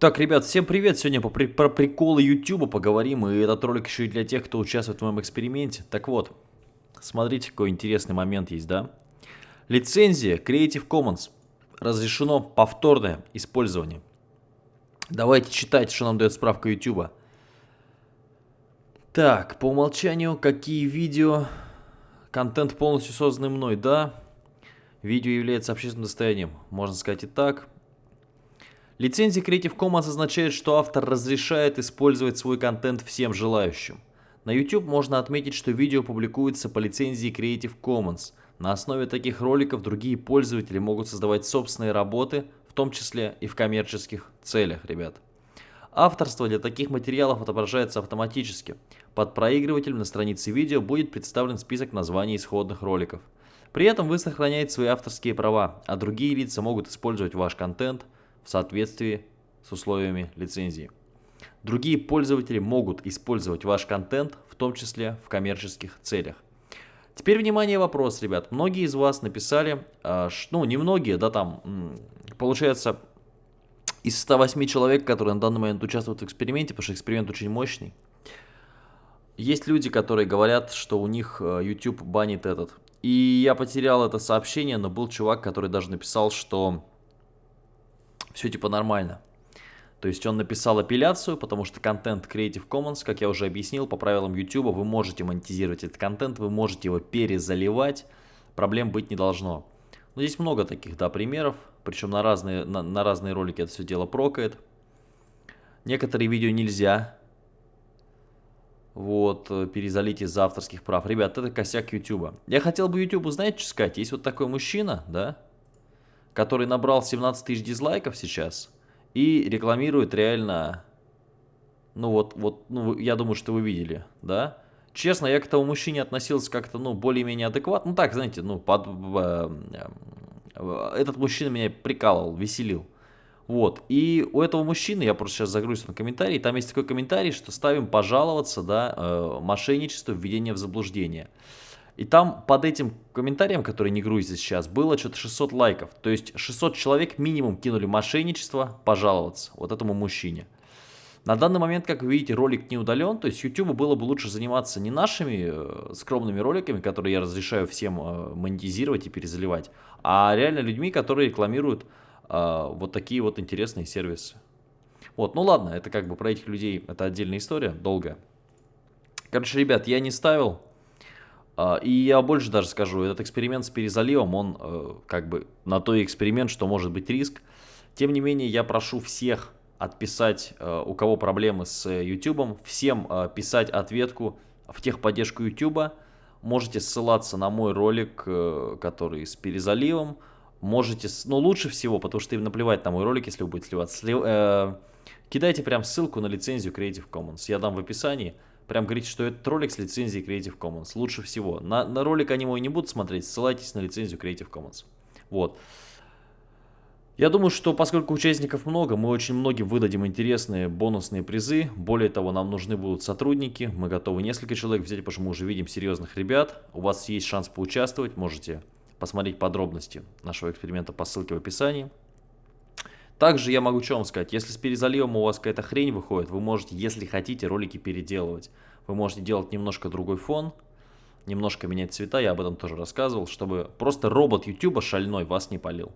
Так, ребят, всем привет! Сегодня при про приколы YouTube поговорим, и этот ролик еще и для тех, кто участвует в моем эксперименте. Так вот, смотрите, какой интересный момент есть, да? Лицензия Creative Commons. Разрешено повторное использование. Давайте читать, что нам дает справка YouTube. Так, по умолчанию, какие видео... Контент полностью созданный мной, да? Видео является общественным достоянием, можно сказать и так. Лицензия Creative Commons означает, что автор разрешает использовать свой контент всем желающим. На YouTube можно отметить, что видео публикуется по лицензии Creative Commons. На основе таких роликов другие пользователи могут создавать собственные работы, в том числе и в коммерческих целях, ребят. Авторство для таких материалов отображается автоматически. Под проигрывателем на странице видео будет представлен список названий исходных роликов. При этом вы сохраняете свои авторские права, а другие лица могут использовать ваш контент – в соответствии с условиями лицензии. Другие пользователи могут использовать ваш контент, в том числе в коммерческих целях. Теперь, внимание, вопрос, ребят. Многие из вас написали, а, ну, не многие, да, там, получается, из 108 человек, которые на данный момент участвуют в эксперименте, потому что эксперимент очень мощный, есть люди, которые говорят, что у них а, YouTube банит этот. И я потерял это сообщение, но был чувак, который даже написал, что все типа нормально. То есть он написал апелляцию, потому что контент Creative Commons, как я уже объяснил, по правилам YouTube, вы можете монетизировать этот контент, вы можете его перезаливать, проблем быть не должно. Но здесь много таких, да, примеров, причем на разные, на, на разные ролики это все дело прокает. Некоторые видео нельзя вот, перезалить из авторских прав. Ребят, это косяк YouTube. Я хотел бы YouTube, знаете, что сказать? Есть вот такой мужчина, да, который набрал 17 тысяч дизлайков сейчас и рекламирует реально, ну вот, вот, ну я думаю, что вы видели, да? Честно, я к этому мужчине относился как-то, ну, более-менее адекватно, ну так, знаете, ну, под, э, э, этот мужчина меня прикалывал, веселил. Вот, и у этого мужчины, я просто сейчас загрузил на комментарий, там есть такой комментарий, что ставим пожаловаться, да, э, мошенничество, введение в заблуждение. И там под этим комментарием, который не грузится сейчас, было что-то 600 лайков. То есть 600 человек минимум кинули мошенничество пожаловаться вот этому мужчине. На данный момент, как вы видите, ролик не удален, то есть YouTube было бы лучше заниматься не нашими э, скромными роликами, которые я разрешаю всем э, монетизировать и перезаливать, а реально людьми, которые рекламируют э, вот такие вот интересные сервисы. Вот, ну ладно, это как бы про этих людей, это отдельная история, долгая. Короче, ребят, я не ставил, и я больше даже скажу, этот эксперимент с перезаливом, он э, как бы на то эксперимент, что может быть риск. Тем не менее, я прошу всех отписать, э, у кого проблемы с YouTube, всем э, писать ответку в техподдержку YouTube. Можете ссылаться на мой ролик, который с перезаливом. Можете, ну лучше всего, потому что им наплевать на мой ролик, если вы будете сливаться. Сли, кидайте прям ссылку на лицензию Creative Commons, я дам в описании прям говорите, что этот ролик с лицензией Creative Commons. Лучше всего. На, на ролик они мой не будут смотреть, ссылайтесь на лицензию Creative Commons. Вот. Я думаю, что поскольку участников много, мы очень многим выдадим интересные бонусные призы. Более того, нам нужны будут сотрудники. Мы готовы несколько человек взять, потому что мы уже видим серьезных ребят. У вас есть шанс поучаствовать. Можете посмотреть подробности нашего эксперимента по ссылке в описании. Также я могу что вам сказать, если с перезаливом у вас какая-то хрень выходит, вы можете, если хотите, ролики переделывать. Вы можете делать немножко другой фон, немножко менять цвета, я об этом тоже рассказывал, чтобы просто робот YouTube шальной вас не полил.